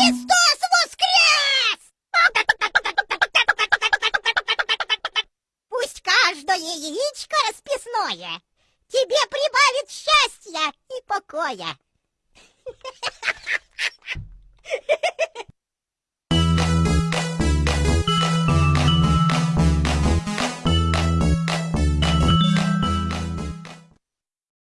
Христос воскрес! Пусть каждое яичко расписное тебе прибавит счастья и покоя.